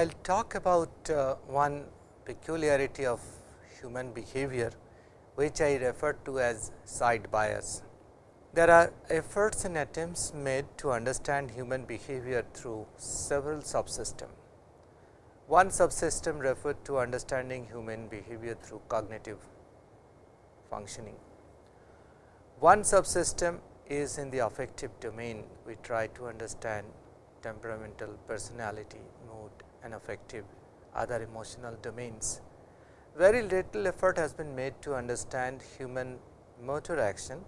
I will talk about uh, one peculiarity of human behavior, which I refer to as side bias. There are efforts and attempts made to understand human behavior through several subsystems. One subsystem referred to understanding human behavior through cognitive functioning. One subsystem is in the affective domain, we try to understand temperamental personality, mood and affective other emotional domains. Very little effort has been made to understand human motor action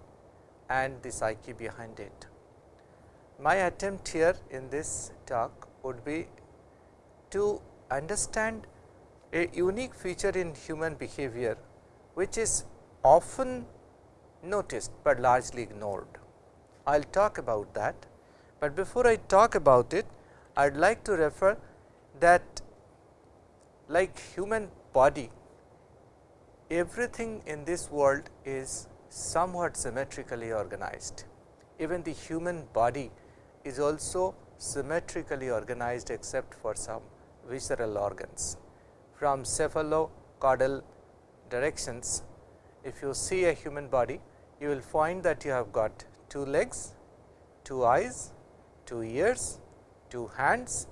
and the psyche behind it. My attempt here in this talk would be to understand a unique feature in human behavior, which is often noticed, but largely ignored. I will talk about that, but before I talk about it, I would like to refer that like human body, everything in this world is somewhat symmetrically organized. Even the human body is also symmetrically organized except for some visceral organs. From cephalocaudal directions, if you see a human body, you will find that you have got two legs, two eyes, two ears, two hands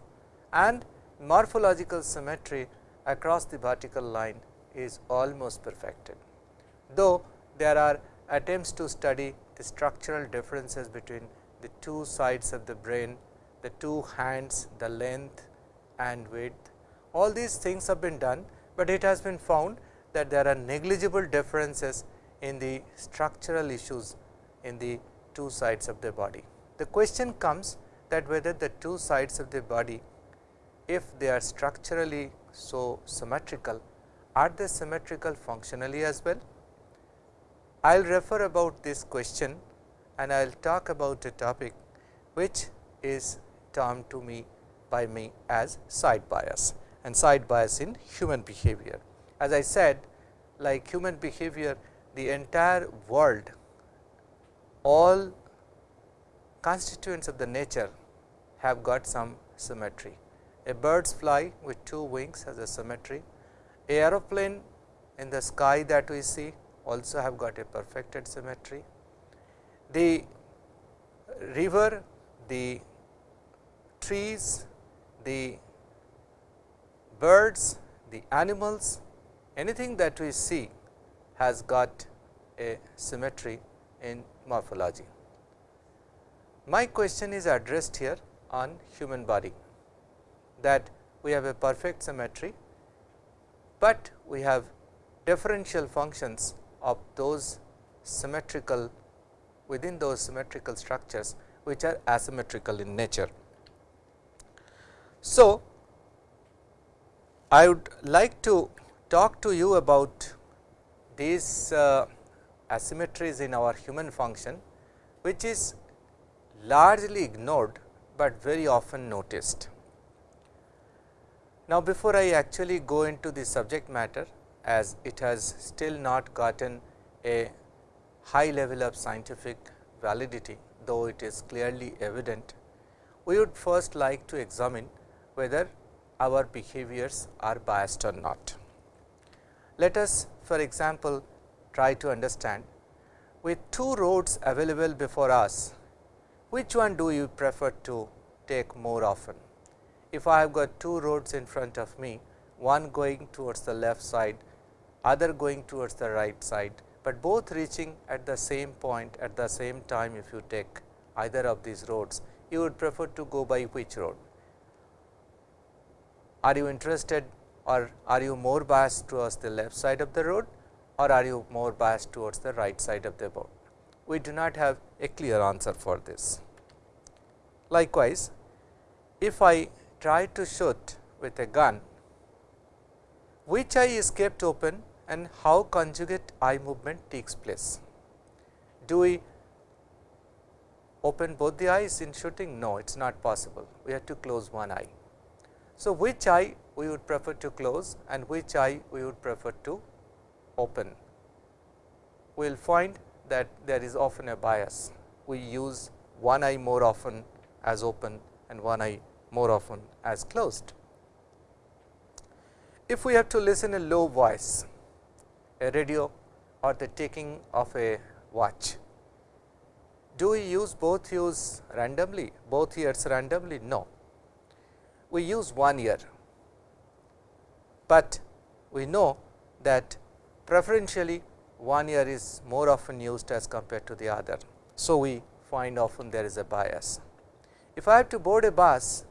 and morphological symmetry across the vertical line is almost perfected. Though there are attempts to study the structural differences between the two sides of the brain, the two hands, the length and width. All these things have been done, but it has been found that there are negligible differences in the structural issues in the two sides of the body. The question comes that whether the two sides of the body, if they are structurally so symmetrical, are they symmetrical functionally as well? I will refer about this question and I will talk about a topic which is termed to me by me as side bias and side bias in human behavior. As I said like human behavior the entire world all constituents of the nature have got some symmetry. A bird's fly with two wings has a symmetry. A aeroplane in the sky that we see also have got a perfected symmetry. The river, the trees, the birds, the animals, anything that we see has got a symmetry in morphology. My question is addressed here on human body that we have a perfect symmetry, but we have differential functions of those symmetrical within those symmetrical structures which are asymmetrical in nature. So, I would like to talk to you about these uh, asymmetries in our human function, which is largely ignored, but very often noticed. Now, before I actually go into the subject matter as it has still not gotten a high level of scientific validity, though it is clearly evident, we would first like to examine whether our behaviors are biased or not. Let us for example, try to understand with two roads available before us, which one do you prefer to take more often? If I have got two roads in front of me, one going towards the left side, other going towards the right side, but both reaching at the same point at the same time if you take either of these roads, you would prefer to go by which road? Are you interested or are you more biased towards the left side of the road or are you more biased towards the right side of the road? We do not have a clear answer for this. Likewise, if I try to shoot with a gun, which eye is kept open and how conjugate eye movement takes place? Do we open both the eyes in shooting? No, it is not possible. We have to close one eye. So, which eye we would prefer to close and which eye we would prefer to open? We will find that there is often a bias. We use one eye more often as open and one eye more often as closed. If we have to listen a low voice, a radio or the taking of a watch, do we use both ears randomly, both ears randomly? No. We use one ear, but we know that preferentially one ear is more often used as compared to the other. So, we find often there is a bias. If I have to board a bus,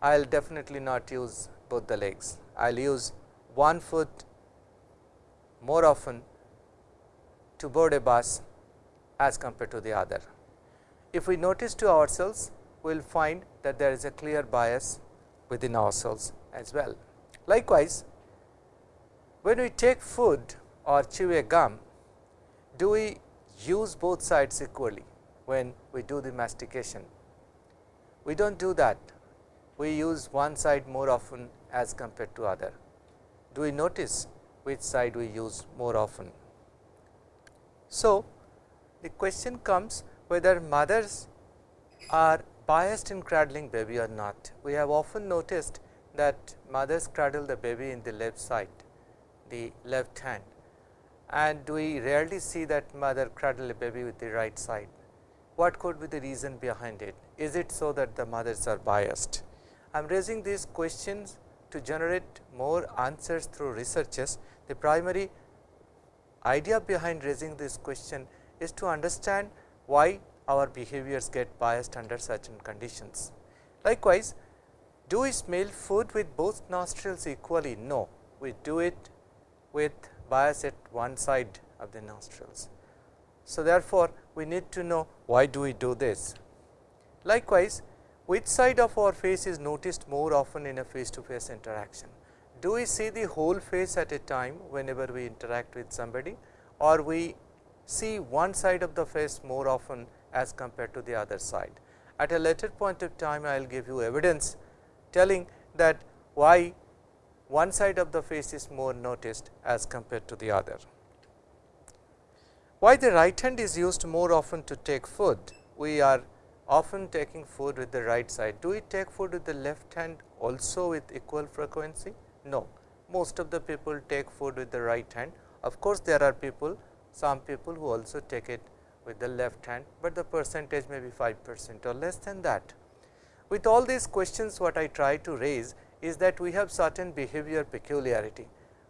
I will definitely not use both the legs. I will use one foot more often to board a bus as compared to the other. If we notice to ourselves, we will find that there is a clear bias within ourselves as well. Likewise, when we take food or chew a gum, do we use both sides equally when we do the mastication? We do not do that, we use one side more often as compared to other. Do we notice which side we use more often? So, the question comes whether mothers are biased in cradling baby or not. We have often noticed that mothers cradle the baby in the left side, the left hand and we rarely see that mother cradle a baby with the right side. What could be the reason behind it? Is it so that the mothers are biased? I am raising these questions to generate more answers through researches. The primary idea behind raising this question is to understand why our behaviors get biased under certain conditions. Likewise, do we smell food with both nostrils equally? No, we do it with bias at one side of the nostrils. So, therefore, we need to know why do we do this. Likewise, which side of our face is noticed more often in a face to face interaction? Do we see the whole face at a time whenever we interact with somebody or we see one side of the face more often as compared to the other side. At a later point of time, I will give you evidence telling that why one side of the face is more noticed as compared to the other. Why the right hand is used more often to take food? We are often taking food with the right side. Do we take food with the left hand also with equal frequency? No, most of the people take food with the right hand. Of course, there are people, some people who also take it with the left hand, but the percentage may be 5 percent or less than that. With all these questions, what I try to raise is that we have certain behavior peculiarity,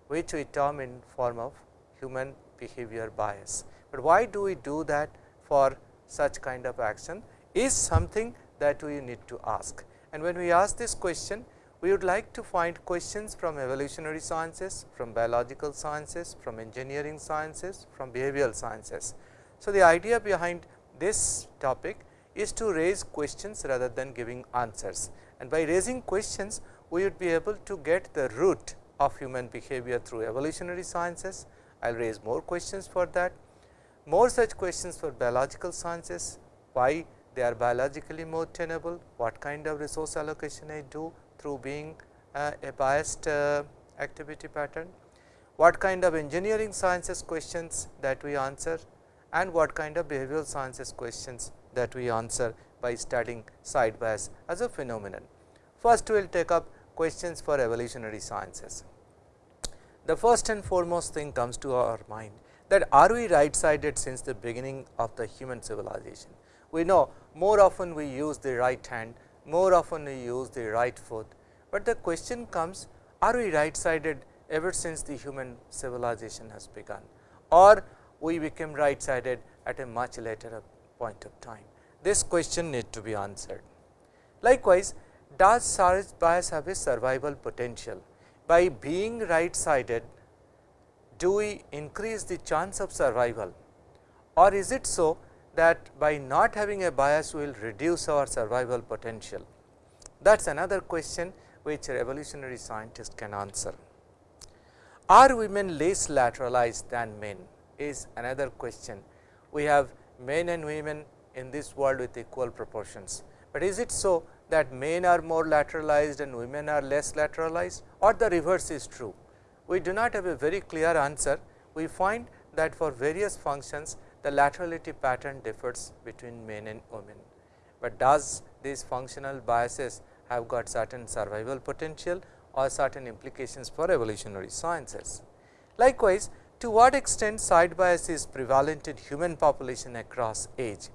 which we term in form of human behavior bias. But why do we do that for such kind of action? Is something that we need to ask. And when we ask this question, we would like to find questions from evolutionary sciences, from biological sciences, from engineering sciences, from behavioral sciences. So, the idea behind this topic is to raise questions rather than giving answers and by raising questions we would be able to get the root of human behavior through evolutionary sciences. I will raise more questions for that, more such questions for biological sciences, why they are biologically more tenable, what kind of resource allocation I do through being uh, a biased uh, activity pattern, what kind of engineering sciences questions that we answer and what kind of behavioral sciences questions that we answer by studying side bias as a phenomenon. First, we will take up questions for evolutionary sciences. The first and foremost thing comes to our mind that are we right sided since the beginning of the human civilization we know more often we use the right hand, more often we use the right foot, but the question comes are we right sided ever since the human civilization has begun or we became right sided at a much later point of time. This question need to be answered. Likewise, does side bias have a survival potential? By being right sided, do we increase the chance of survival or is it so that by not having a bias we will reduce our survival potential. That is another question which evolutionary scientists can answer. Are women less lateralized than men is another question. We have men and women in this world with equal proportions, but is it so that men are more lateralized and women are less lateralized or the reverse is true? We do not have a very clear answer. We find that for various functions the laterality pattern differs between men and women, but does these functional biases have got certain survival potential or certain implications for evolutionary sciences. Likewise, to what extent side bias is prevalent in human population across age.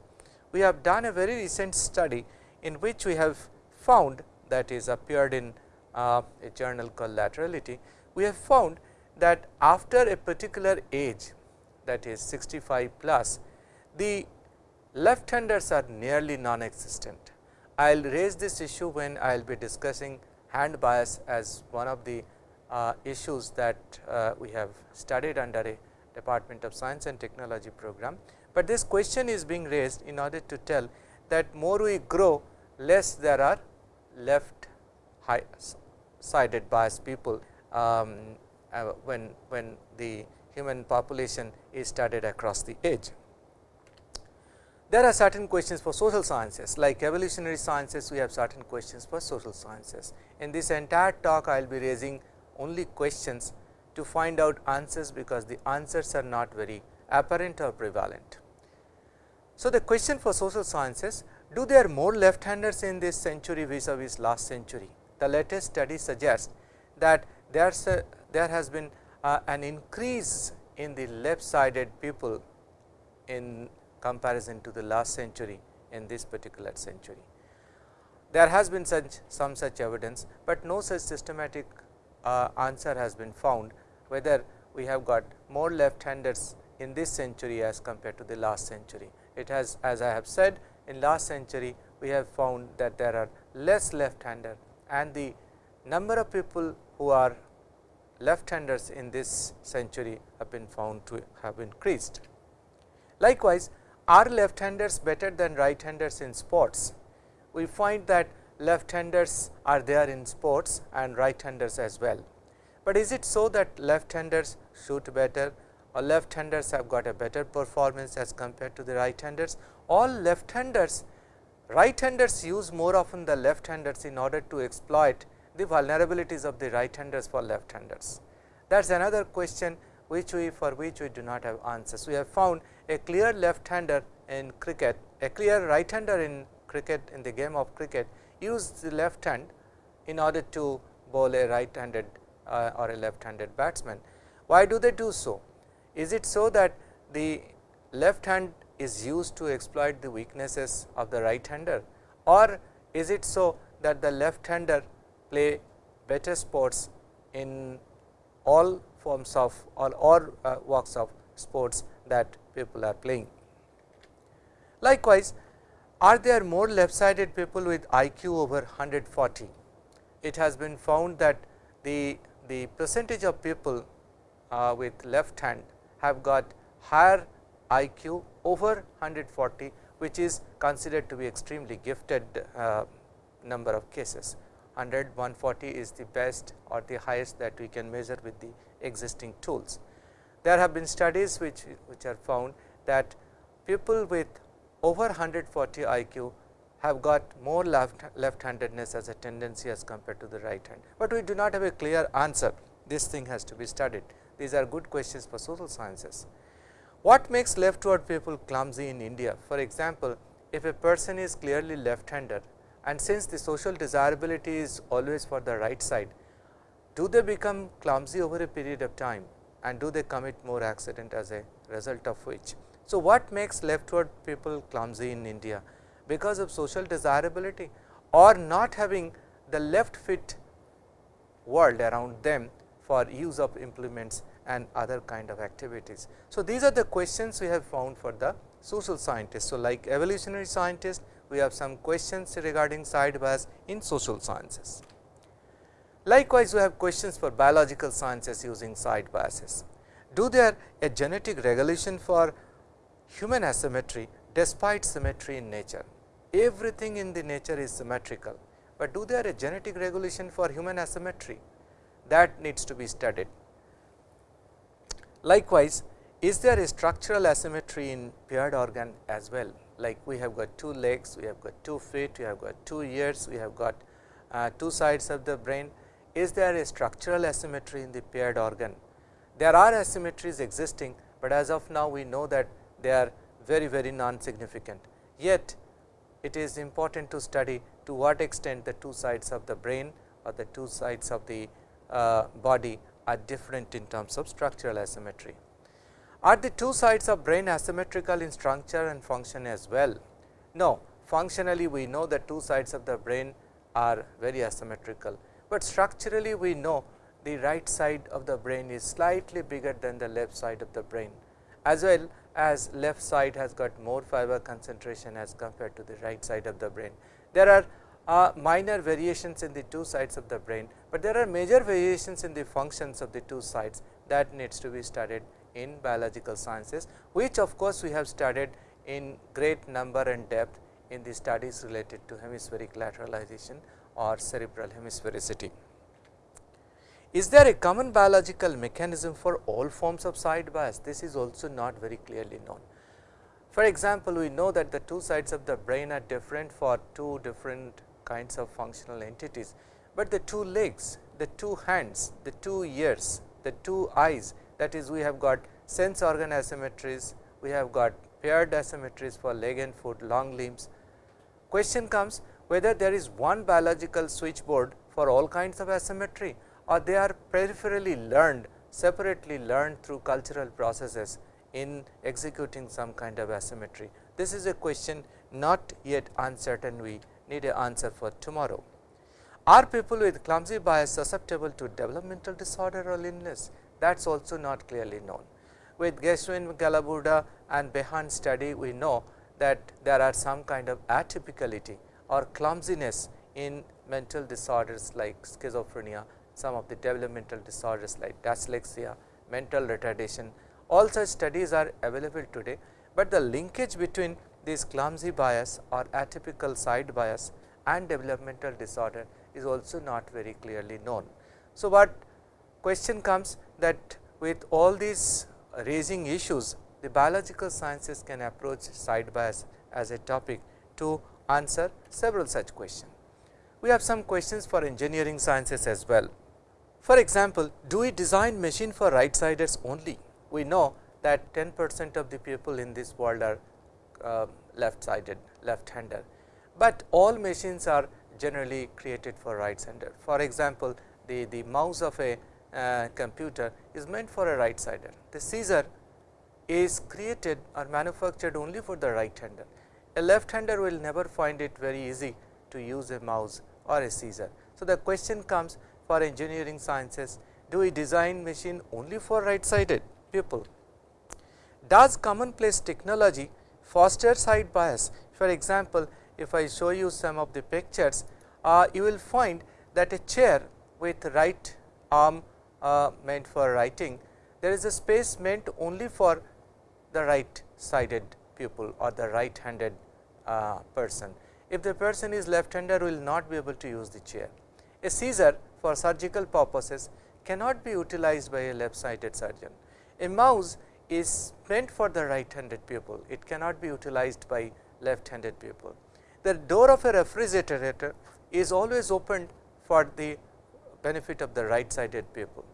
We have done a very recent study in which we have found that is appeared in uh, a journal called laterality. We have found that after a particular age that is 65 plus, the left handers are nearly non-existent. I will raise this issue when I will be discussing hand bias as one of the uh, issues that uh, we have studied under a Department of Science and Technology program, but this question is being raised in order to tell that more we grow less there are left sided bias people um, uh, when, when the human population is studied across the age. There are certain questions for social sciences like evolutionary sciences we have certain questions for social sciences. In this entire talk I will be raising only questions to find out answers because the answers are not very apparent or prevalent. So, the question for social sciences do there more left handers in this century vis-a-vis last century? The latest study suggests that there's there has been uh, an increase in the left sided people in comparison to the last century in this particular century. There has been such some such evidence, but no such systematic uh, answer has been found whether we have got more left handers in this century as compared to the last century. It has as I have said in last century we have found that there are less left hander and the number of people who are left handers in this century have been found to have increased. Likewise, are left handers better than right handers in sports? We find that left handers are there in sports and right handers as well. But is it so that left handers shoot better or left handers have got a better performance as compared to the right handers? All left handers, right handers use more often the left handers in order to exploit the vulnerabilities of the right handers for left handers. That is another question which we for which we do not have answers. We have found a clear left hander in cricket, a clear right hander in cricket in the game of cricket use the left hand in order to bowl a right handed uh, or a left handed batsman. Why do they do so? Is it so that the left hand is used to exploit the weaknesses of the right hander or is it so that the left hander play better sports in all forms of or, or uh, walks of sports that people are playing. Likewise, are there more left sided people with IQ over 140? It has been found that the, the percentage of people uh, with left hand have got higher IQ over 140, which is considered to be extremely gifted uh, number of cases. 100, 140 is the best or the highest that we can measure with the existing tools. There have been studies which, which are found that people with over 140 IQ have got more left, left handedness as a tendency as compared to the right hand, but we do not have a clear answer. This thing has to be studied. These are good questions for social sciences. What makes leftward people clumsy in India? For example, if a person is clearly left hander and since the social desirability is always for the right side, do they become clumsy over a period of time and do they commit more accident as a result of which. So, what makes leftward people clumsy in India? Because of social desirability or not having the left fit world around them for use of implements and other kind of activities. So, these are the questions we have found for the social scientists. So, like evolutionary scientists, we have some questions regarding side bias in social sciences. Likewise, we have questions for biological sciences using side biases. Do there a genetic regulation for human asymmetry despite symmetry in nature? Everything in the nature is symmetrical, but do there a genetic regulation for human asymmetry? That needs to be studied. Likewise, is there a structural asymmetry in paired organ as well? Like we have got two legs, we have got two feet, we have got two ears, we have got uh, two sides of the brain. Is there a structural asymmetry in the paired organ? There are asymmetries existing, but as of now we know that they are very very non-significant. Yet it is important to study to what extent the two sides of the brain or the two sides of the uh, body are different in terms of structural asymmetry. Are the two sides of brain asymmetrical in structure and function as well? No, functionally we know that two sides of the brain are very asymmetrical, but structurally we know the right side of the brain is slightly bigger than the left side of the brain as well as left side has got more fiber concentration as compared to the right side of the brain. There are uh, minor variations in the two sides of the brain, but there are major variations in the functions of the two sides that needs to be studied in biological sciences, which of course, we have studied in great number and depth in the studies related to hemispheric lateralization or cerebral hemisphericity. Is there a common biological mechanism for all forms of side bias? This is also not very clearly known. For example, we know that the two sides of the brain are different for two different kinds of functional entities, but the two legs, the two hands, the two ears, the two eyes that is we have got sense organ asymmetries, we have got paired asymmetries for leg and foot, long limbs. Question comes whether there is one biological switchboard for all kinds of asymmetry or they are peripherally learned separately learned through cultural processes in executing some kind of asymmetry. This is a question not yet uncertain we need an answer for tomorrow. Are people with clumsy bias susceptible to developmental disorder or illness? That is also not clearly known. With Geschwind, Galaburda and Behan study, we know that there are some kind of atypicality or clumsiness in mental disorders like schizophrenia some of the developmental disorders like dyslexia, mental retardation, all such studies are available today, but the linkage between this clumsy bias or atypical side bias and developmental disorder is also not very clearly known. So, what question comes that with all these raising issues, the biological sciences can approach side bias as a topic to answer several such questions. We have some questions for engineering sciences as well. For example, do we design machine for right siders only? We know that 10 percent of the people in this world are uh, left sided, left hander, but all machines are generally created for right hander. For example, the, the mouse of a uh, computer is meant for a right sider. The scissor is created or manufactured only for the right hander. A left hander will never find it very easy to use a mouse or a scissor. So, the question comes for engineering sciences, do we design machine only for right sided people? Does commonplace technology foster side bias? For example, if I show you some of the pictures, uh, you will find that a chair with right arm meant for writing, there is a space meant only for the right sided pupil or the right handed uh, person. If the person is left hander, will not be able to use the chair. A scissor for surgical purposes cannot be utilized by a left sided surgeon. A mouse is meant for the right handed pupil, it cannot be utilized by left handed pupil. The door of a refrigerator is always opened for the benefit of the right sided pupil.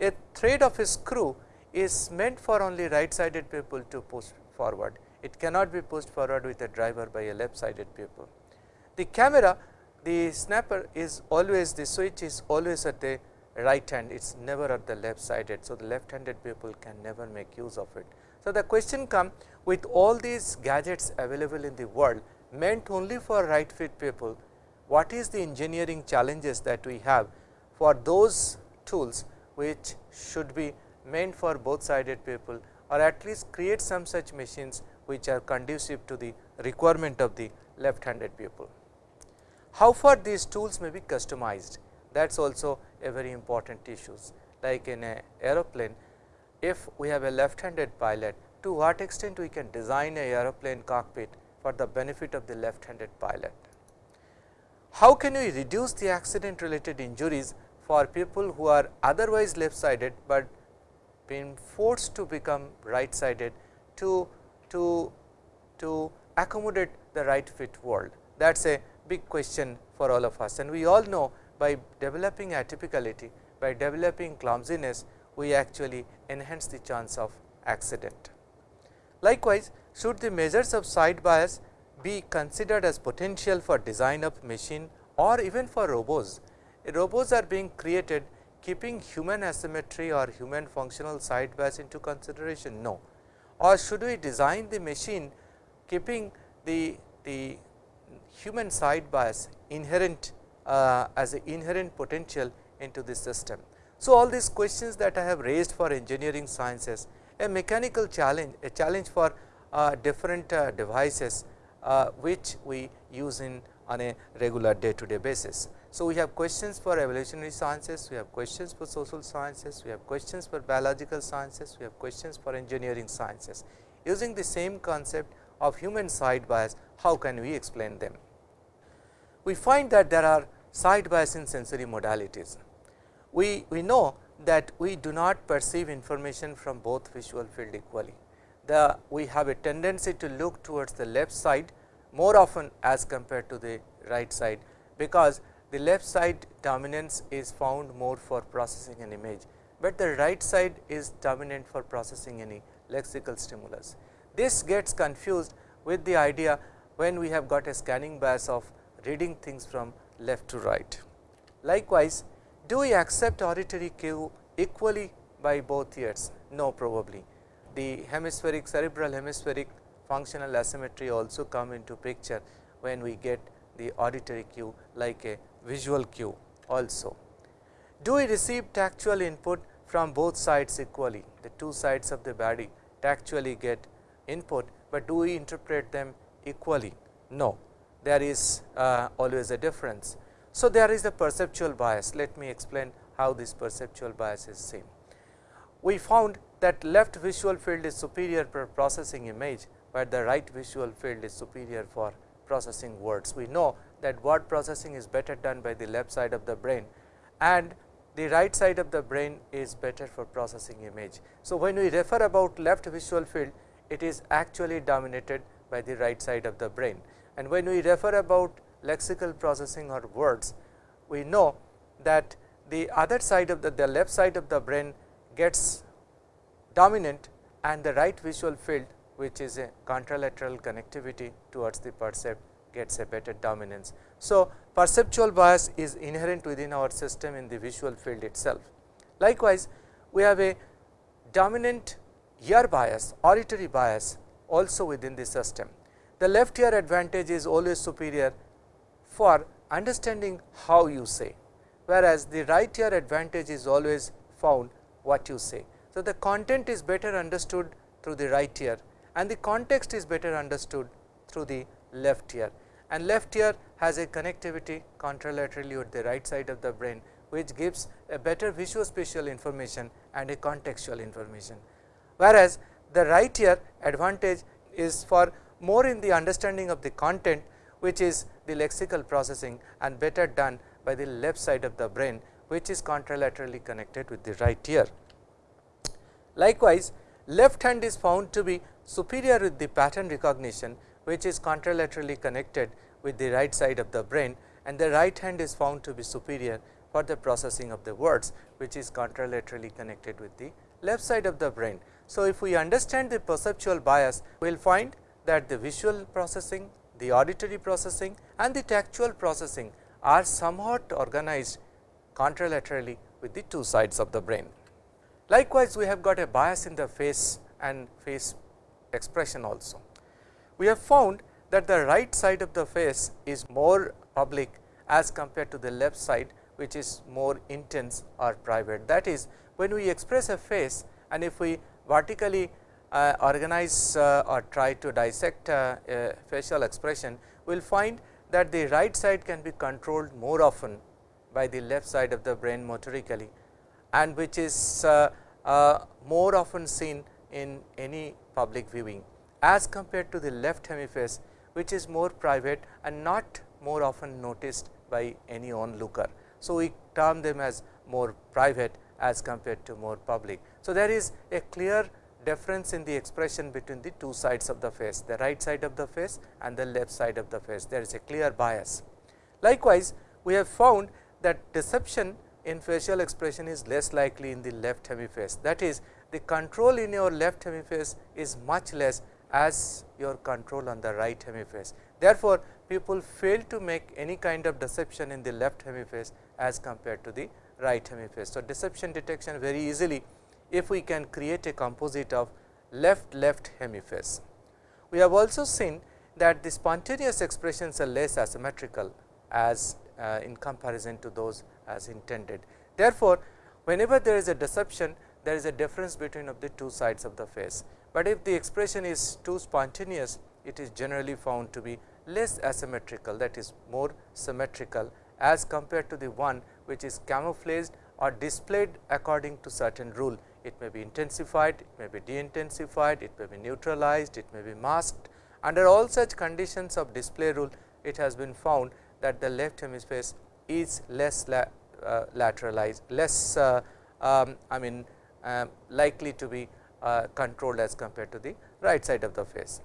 A thread of a screw is meant for only right sided people to push forward, it cannot be pushed forward with a driver by a left sided people. The camera the snapper is always the switch is always at the right hand, it is never at the left sided. So, the left handed people can never make use of it. So, the question comes with all these gadgets available in the world meant only for right fit people, what is the engineering challenges that we have for those tools which should be meant for both sided people or at least create some such machines which are conducive to the requirement of the left handed people. How far these tools may be customized that is also a very important issues like in a aeroplane if we have a left handed pilot to what extent we can design a aeroplane cockpit for the benefit of the left handed pilot. How can we reduce the accident related injuries for people who are otherwise left sided, but been forced to become right sided to, to, to accommodate the right fit world. That is a big question for all of us and we all know by developing atypicality, by developing clumsiness, we actually enhance the chance of accident. Likewise, should the measures of side bias be considered as potential for design of machine or even for robots. Robots are being created keeping human asymmetry or human functional side bias into consideration? No. Or should we design the machine keeping the, the human side bias inherent uh, as an inherent potential into the system. So, all these questions that I have raised for engineering sciences, a mechanical challenge, a challenge for uh, different uh, devices uh, which we use in on a regular day to day basis. So, we have questions for evolutionary sciences, we have questions for social sciences, we have questions for biological sciences, we have questions for engineering sciences. Using the same concept of human side bias, how can we explain them? We find that there are side bias in sensory modalities. We, we know that we do not perceive information from both visual field equally. The, we have a tendency to look towards the left side more often as compared to the right side, because the left side dominance is found more for processing an image, but the right side is dominant for processing any lexical stimulus. This gets confused with the idea when we have got a scanning bias of reading things from left to right. Likewise, do we accept auditory cue equally by both ears? No probably. The hemispheric cerebral hemispheric functional asymmetry also come into picture when we get the auditory cue like a visual cue also. Do we receive tactual input from both sides equally? The two sides of the body tactually get input, but do we interpret them equally? No, there is uh, always a difference. So, there is a perceptual bias. Let me explain how this perceptual bias is seen. We found that left visual field is superior for processing image, but the right visual field is superior for processing words. We know that word processing is better done by the left side of the brain and the right side of the brain is better for processing image. So, when we refer about left visual field, it is actually dominated by the right side of the brain. And when we refer about lexical processing or words, we know that the other side of the, the left side of the brain gets dominant and the right visual field which is a contralateral connectivity towards the percept gets a better dominance. So, perceptual bias is inherent within our system in the visual field itself. Likewise, we have a dominant ear bias, auditory bias also within the system. The left ear advantage is always superior for understanding how you say, whereas the right ear advantage is always found what you say. So, the content is better understood through the right ear and the context is better understood through the left ear and left ear has a connectivity contralaterally with the right side of the brain which gives a better visuospatial information and a contextual information. Whereas, the right ear advantage is for more in the understanding of the content which is the lexical processing and better done by the left side of the brain which is contralaterally connected with the right ear. Likewise, left hand is found to be superior with the pattern recognition which is contralaterally connected with the right side of the brain and the right hand is found to be superior for the processing of the words which is contralaterally connected with the left side of the brain. So, if we understand the perceptual bias, we will find that the visual processing, the auditory processing and the tactual processing are somewhat organized contralaterally with the two sides of the brain. Likewise, we have got a bias in the face and face expression also we have found that the right side of the face is more public as compared to the left side which is more intense or private. That is when we express a face and if we vertically uh, organize uh, or try to dissect uh, facial expression, we will find that the right side can be controlled more often by the left side of the brain motorically and which is uh, uh, more often seen in any public viewing as compared to the left hemiface which is more private and not more often noticed by any onlooker. So, we term them as more private as compared to more public. So, there is a clear difference in the expression between the two sides of the face, the right side of the face and the left side of the face, there is a clear bias. Likewise, we have found that deception in facial expression is less likely in the left hemiface. That is, the control in your left hemiface is much less as your control on the right hemiface. Therefore, people fail to make any kind of deception in the left hemiface as compared to the right hemiface. So, deception detection very easily if we can create a composite of left left hemiface. We have also seen that the spontaneous expressions are less asymmetrical as uh, in comparison to those as intended. Therefore, whenever there is a deception there is a difference between of the two sides of the face, but if the expression is too spontaneous it is generally found to be less asymmetrical that is more symmetrical as compared to the one which is camouflaged or displayed according to certain rule. It may be intensified, it may be de-intensified, it may be neutralized, it may be masked. Under all such conditions of display rule, it has been found that the left hemisphere is less la, uh, lateralized, less uh, um, I mean likely to be uh, controlled as compared to the right side of the face.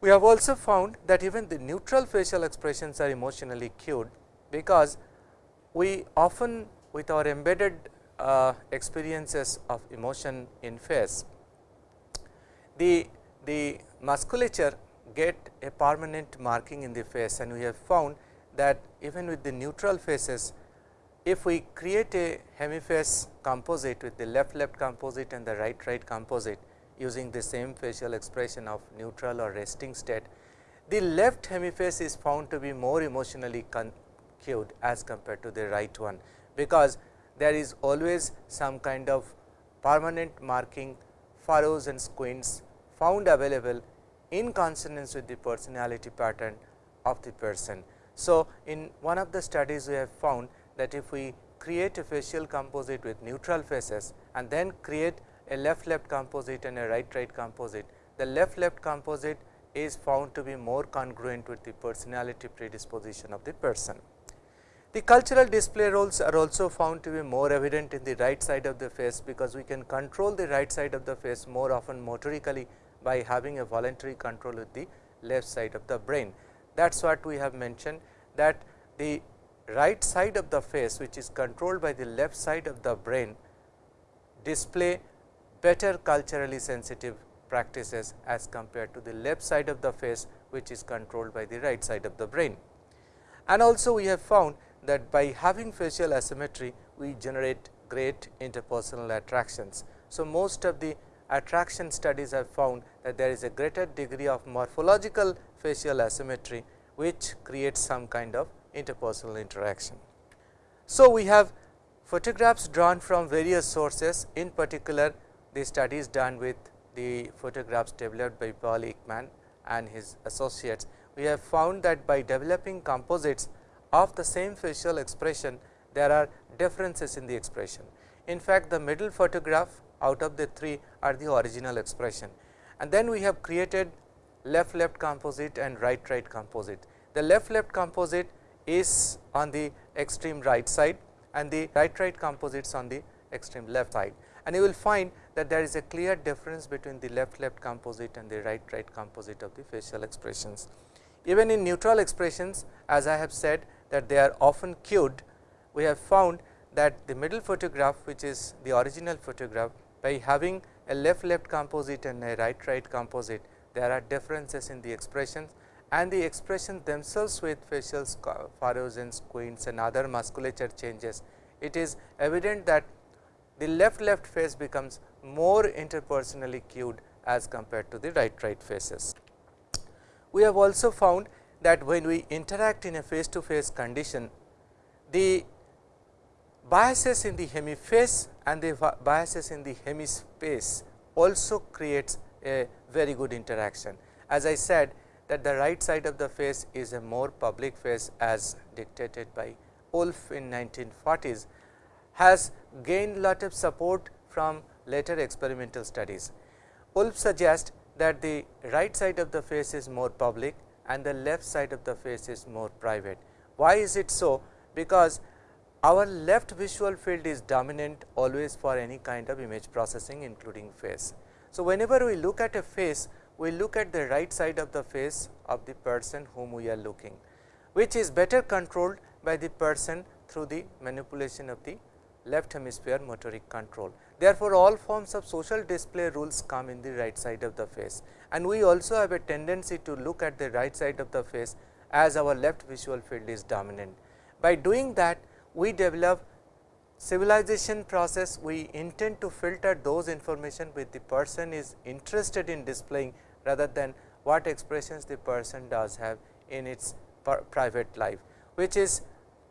We have also found that even the neutral facial expressions are emotionally cued, because we often with our embedded uh, experiences of emotion in face, the, the musculature get a permanent marking in the face and we have found that even with the neutral faces, if we create a hemiface composite with the left left composite and the right right composite using the same facial expression of neutral or resting state, the left hemiface is found to be more emotionally cued as compared to the right one, because there is always some kind of permanent marking furrows and squints found available in consonance with the personality pattern of the person. So, in one of the studies we have found that if we create a facial composite with neutral faces and then create a left left composite and a right right composite, the left left composite is found to be more congruent with the personality predisposition of the person. The cultural display rules are also found to be more evident in the right side of the face, because we can control the right side of the face more often motorically by having a voluntary control with the left side of the brain. That is what we have mentioned that the right side of the face which is controlled by the left side of the brain display better culturally sensitive practices as compared to the left side of the face which is controlled by the right side of the brain. And also we have found that by having facial asymmetry, we generate great interpersonal attractions. So, most of the attraction studies have found that there is a greater degree of morphological facial asymmetry, which creates some kind of interpersonal interaction. So, we have photographs drawn from various sources in particular the studies done with the photographs developed by Paul Ekman and his associates. We have found that by developing composites of the same facial expression, there are differences in the expression. In fact, the middle photograph out of the three are the original expression and then we have created left left composite and right right composite. The left left composite is on the extreme right side and the right right composites on the extreme left side and you will find that there is a clear difference between the left left composite and the right right composite of the facial expressions. Even in neutral expressions as I have said that they are often cued, we have found that the middle photograph which is the original photograph by having a left left composite and a right right composite, there are differences in the expressions and the expressions themselves with facial furrows and squints and other musculature changes. It is evident that the left left face becomes more interpersonally cued as compared to the right right faces. We have also found that when we interact in a face to face condition, the biases in the hemiface and the biases in the hemispace also creates a very good interaction. As I said that the right side of the face is a more public face as dictated by Wolf in 1940s has gained lot of support from later experimental studies. Wolf suggests that the right side of the face is more public and the left side of the face is more private. Why is it so? Because our left visual field is dominant always for any kind of image processing including face. So, whenever we look at a face, we look at the right side of the face of the person whom we are looking, which is better controlled by the person through the manipulation of the left hemisphere motoric control. Therefore, all forms of social display rules come in the right side of the face and we also have a tendency to look at the right side of the face as our left visual field is dominant. By doing that we develop civilization process we intend to filter those information which the person is interested in displaying rather than what expressions the person does have in its private life, which is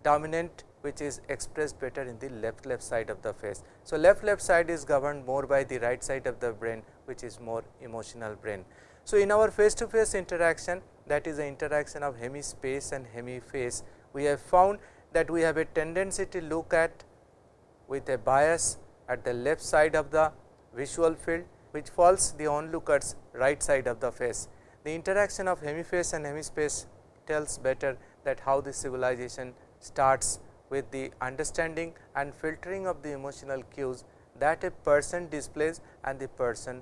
dominant which is expressed better in the left left side of the face. So, left left side is governed more by the right side of the brain which is more emotional brain. So, in our face to face interaction that is the interaction of hemispace and hemiface, we have found that we have a tendency to look at with a bias at the left side of the visual field which falls the onlooker's right side of the face. The interaction of hemiface and hemispace tells better that how the civilization starts with the understanding and filtering of the emotional cues that a person displays and the person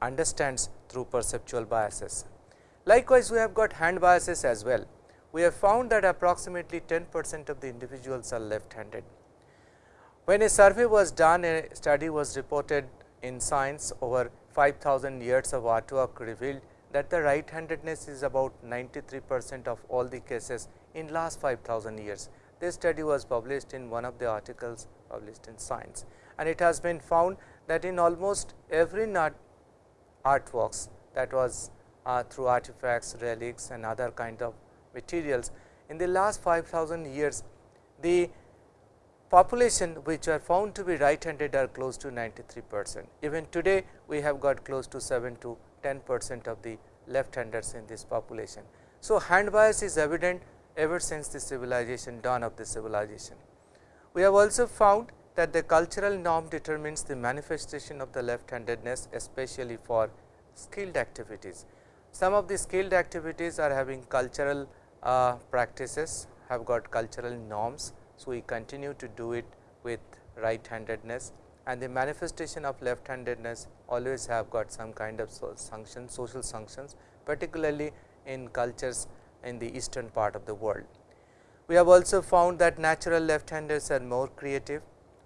understands through perceptual biases. Likewise, we have got hand biases as well. We have found that approximately 10 percent of the individuals are left handed. When a survey was done, a study was reported in science over 5000 years of artwork revealed that the right handedness is about 93 percent of all the cases in last 5000 years. This study was published in one of the articles published in Science and it has been found that in almost every artworks that was uh, through artifacts, relics and other kind of materials. In the last 5000 years, the population which are found to be right handed are close to 93 percent. Even today, we have got close to 7 to 10 percent of the left handers in this population. So, hand bias is evident ever since the civilization dawn of the civilization. We have also found that the cultural norm determines the manifestation of the left handedness especially for skilled activities. Some of the skilled activities are having cultural uh, practices have got cultural norms. So, we continue to do it with right handedness and the manifestation of left handedness always have got some kind of functions social functions particularly in cultures in the eastern part of the world. We have also found that natural left handers are more creative.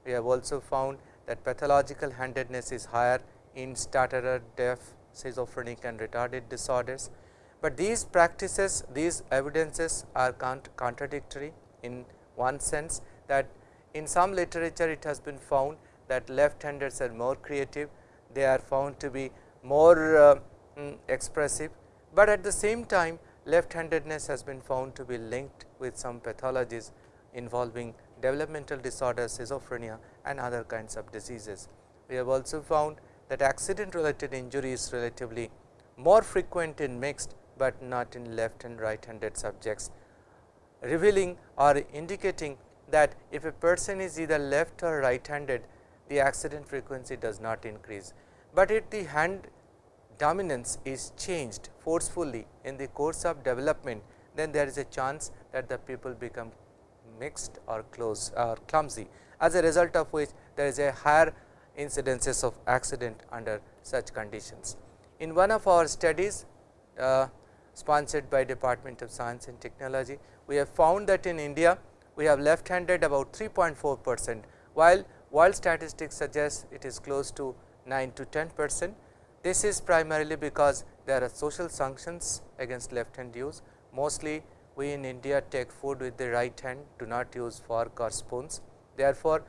We have also found that pathological handedness is higher in stutterer, deaf, schizophrenic and retarded disorders. But these practices, these evidences are contradictory in one sense that in some literature it has been found that left handers are more creative, they are found to be more uh, mm, expressive, but at the same time left handedness has been found to be linked with some pathologies involving developmental disorders, schizophrenia and other kinds of diseases. We have also found that accident related injury is relatively more frequent in mixed, but not in left and right handed subjects, revealing or indicating that if a person is either left or right handed, the accident frequency does not increase, but if the hand dominance is changed forcefully in the course of development, then there is a chance that the people become mixed or close or clumsy. As a result of which there is a higher incidences of accident under such conditions. In one of our studies uh, sponsored by Department of Science and Technology, we have found that in India we have left handed about 3.4 percent, while world statistics suggests it is close to 9 to 10 percent. This is primarily because there are social sanctions against left hand use. Mostly we in India take food with the right hand, do not use fork or spoons. Therefore,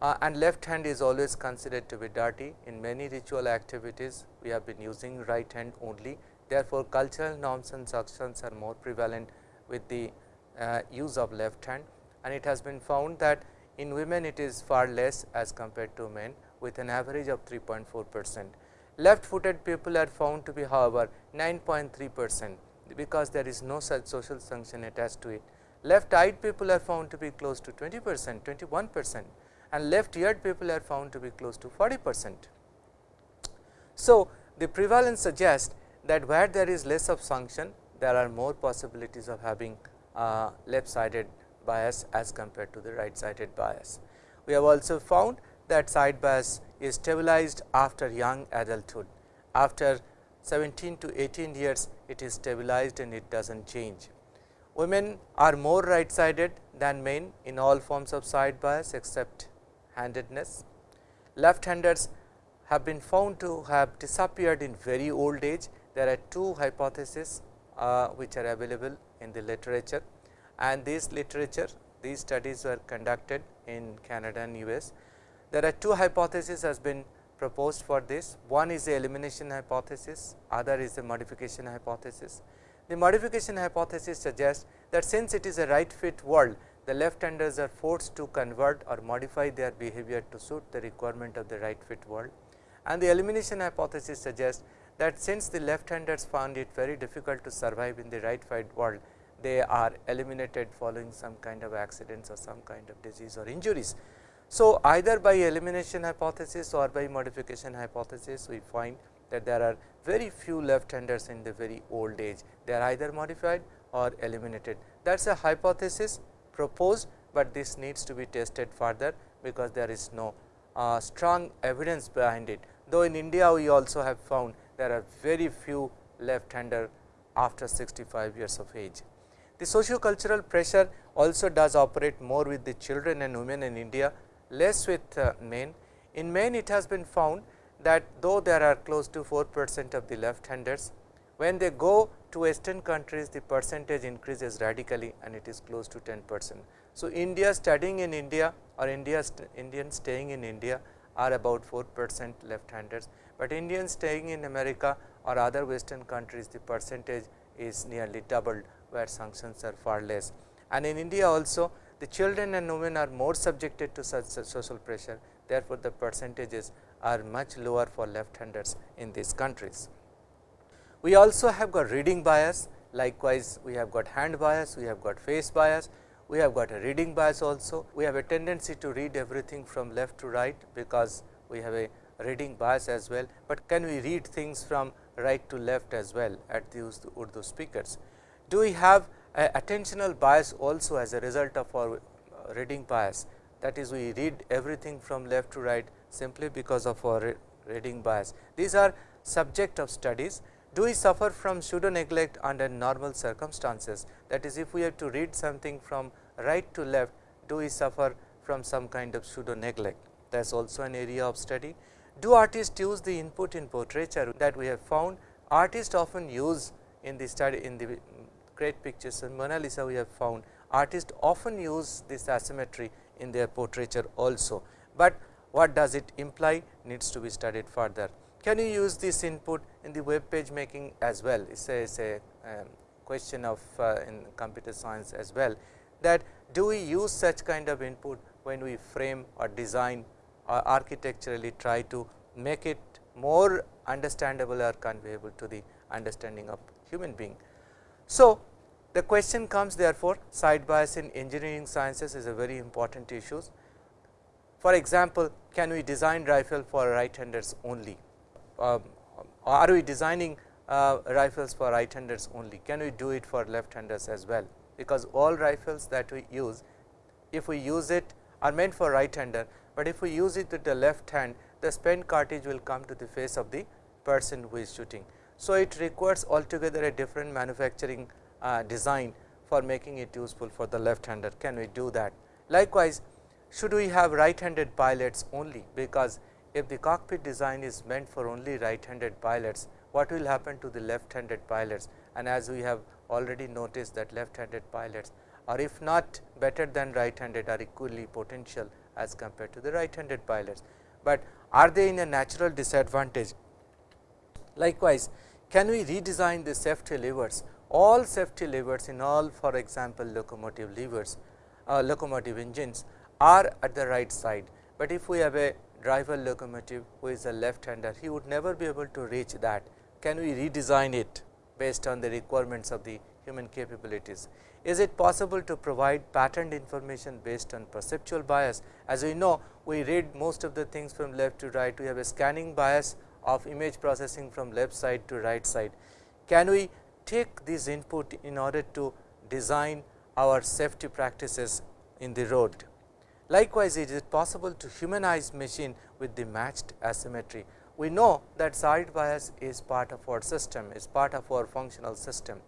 uh, and left hand is always considered to be dirty. In many ritual activities, we have been using right hand only. Therefore, cultural norms and sanctions are more prevalent with the uh, use of left hand and it has been found that in women it is far less as compared to men with an average of 3.4 percent. Left footed people are found to be however 9.3 percent because there is no such social sanction attached to it. Left eyed people are found to be close to 20 percent, 21 percent and left eared people are found to be close to 40 percent. So, the prevalence suggests that where there is less of sanction, there are more possibilities of having uh, left sided bias as compared to the right sided bias. We have also found that side bias is stabilized after young adulthood. After 17 to 18 years, it is stabilized and it does not change. Women are more right sided than men in all forms of side bias except handedness. Left handers have been found to have disappeared in very old age. There are two hypotheses uh, which are available in the literature and this literature these studies were conducted in Canada and US. There are two hypotheses has been proposed for this. One is the elimination hypothesis, other is the modification hypothesis. The modification hypothesis suggests that since it is a right fit world, the left handers are forced to convert or modify their behavior to suit the requirement of the right fit world. And the elimination hypothesis suggests that since the left handers found it very difficult to survive in the right fit world, they are eliminated following some kind of accidents or some kind of disease or injuries. So, either by elimination hypothesis or by modification hypothesis, we find that there are very few left handers in the very old age. They are either modified or eliminated. That is a hypothesis proposed, but this needs to be tested further because there is no uh, strong evidence behind it. Though in India we also have found there are very few left hander after 65 years of age. The socio-cultural pressure also does operate more with the children and women in India, less with uh, men. In men it has been found that though there are close to 4 percent of the left handers, when they go to western countries the percentage increases radically and it is close to 10 percent. So, India studying in India or India st Indians staying in India are about 4 percent left handers, but Indians staying in America or other western countries the percentage is nearly doubled where sanctions are far less. And in India also the children and women are more subjected to such social pressure therefore, the percentages are much lower for left handers in these countries. We also have got reading bias likewise we have got hand bias, we have got face bias, we have got a reading bias also. We have a tendency to read everything from left to right because we have a reading bias as well, but can we read things from right to left as well at the Urdu speakers. Do we have attentional bias also as a result of our uh, reading bias that is we read everything from left to right simply because of our reading bias. These are subject of studies. Do we suffer from pseudo neglect under normal circumstances that is if we have to read something from right to left do we suffer from some kind of pseudo neglect that is also an area of study. Do artists use the input in portraiture that we have found artists often use in the study in the great pictures in Mona Lisa we have found artists often use this asymmetry in their portraiture also, but what does it imply needs to be studied further. Can you use this input in the web page making as well? It is a, a um, question of uh, in computer science as well that do we use such kind of input when we frame or design or architecturally try to make it more understandable or conveyable to the understanding of human being. So, the question comes therefore, side bias in engineering sciences is a very important issue. For example, can we design rifle for right handers only? Uh, are we designing uh, rifles for right handers only? Can we do it for left handers as well? Because all rifles that we use, if we use it are meant for right hander, but if we use it with the left hand, the spent cartridge will come to the face of the person who is shooting. So, it requires altogether a different manufacturing uh, design for making it useful for the left hander. Can we do that? Likewise, should we have right handed pilots only because if the cockpit design is meant for only right handed pilots, what will happen to the left handed pilots and as we have already noticed that left handed pilots or if not better than right handed are equally potential as compared to the right handed pilots, but are they in a natural disadvantage. Likewise, can we redesign the safety levers all safety levers in all for example, locomotive levers uh, locomotive engines are at the right side, but if we have a driver locomotive who is a left hander he would never be able to reach that. Can we redesign it based on the requirements of the human capabilities? Is it possible to provide patterned information based on perceptual bias? As we know we read most of the things from left to right we have a scanning bias of image processing from left side to right side. Can we take this input in order to design our safety practices in the road. Likewise, it is possible to humanize machine with the matched asymmetry. We know that side bias is part of our system, is part of our functional system.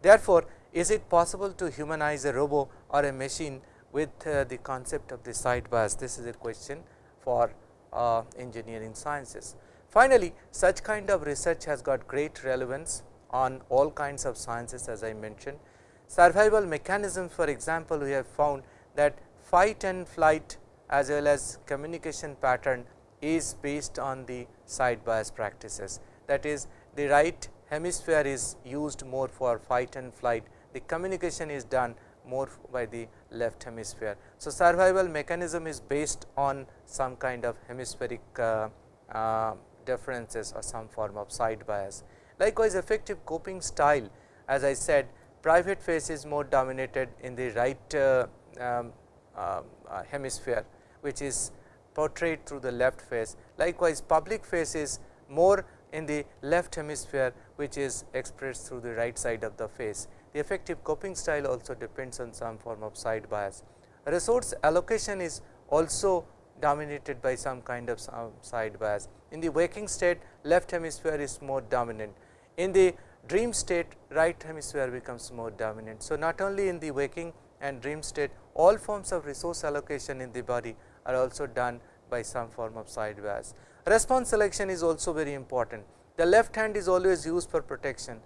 Therefore, is it possible to humanize a robot or a machine with uh, the concept of the side bias? This is a question for uh, engineering sciences. Finally, such kind of research has got great relevance on all kinds of sciences as I mentioned. Survival mechanisms for example, we have found that fight and flight as well as communication pattern is based on the side bias practices. That is the right hemisphere is used more for fight and flight, the communication is done more by the left hemisphere. So, survival mechanism is based on some kind of hemispheric uh, uh, differences or some form of side bias. Likewise, effective coping style as I said private face is more dominated in the right uh, um, uh, uh, hemisphere which is portrayed through the left face. Likewise, public face is more in the left hemisphere which is expressed through the right side of the face. The effective coping style also depends on some form of side bias. Resource allocation is also dominated by some kind of side bias. In the waking state left hemisphere is more dominant. In the dream state right hemisphere becomes more dominant. So, not only in the waking and dream state all forms of resource allocation in the body are also done by some form of side bias. Response selection is also very important. The left hand is always used for protection.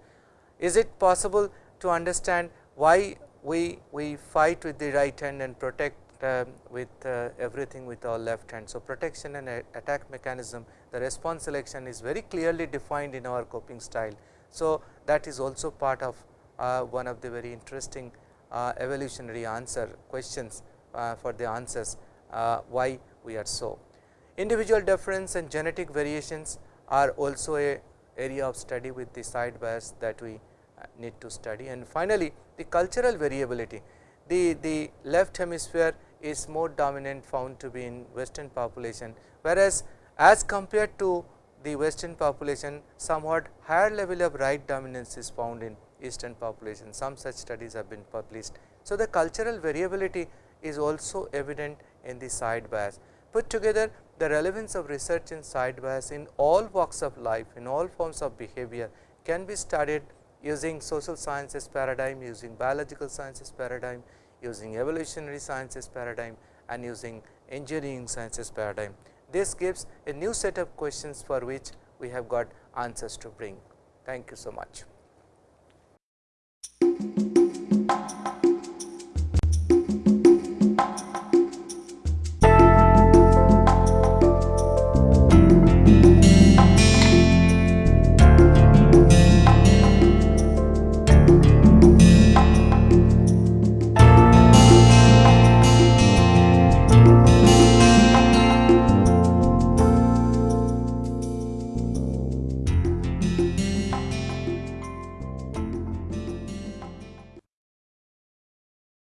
Is it possible to understand why we, we fight with the right hand and protect uh, with uh, everything with our left hand. So, protection and attack mechanism the response selection is very clearly defined in our coping style. So, that is also part of uh, one of the very interesting uh, evolutionary answer questions uh, for the answers uh, why we are so. Individual difference and genetic variations are also a area of study with the side bias that we need to study and finally, the cultural variability. The, the left hemisphere is more dominant found to be in western population, whereas as compared to the western population somewhat higher level of right dominance is found in eastern population. Some such studies have been published. So, the cultural variability is also evident in the side bias. Put together the relevance of research in side bias in all walks of life, in all forms of behavior can be studied using social sciences paradigm, using biological sciences paradigm, using evolutionary sciences paradigm and using engineering sciences paradigm. This gives a new set of questions for which we have got answers to bring. Thank you so much.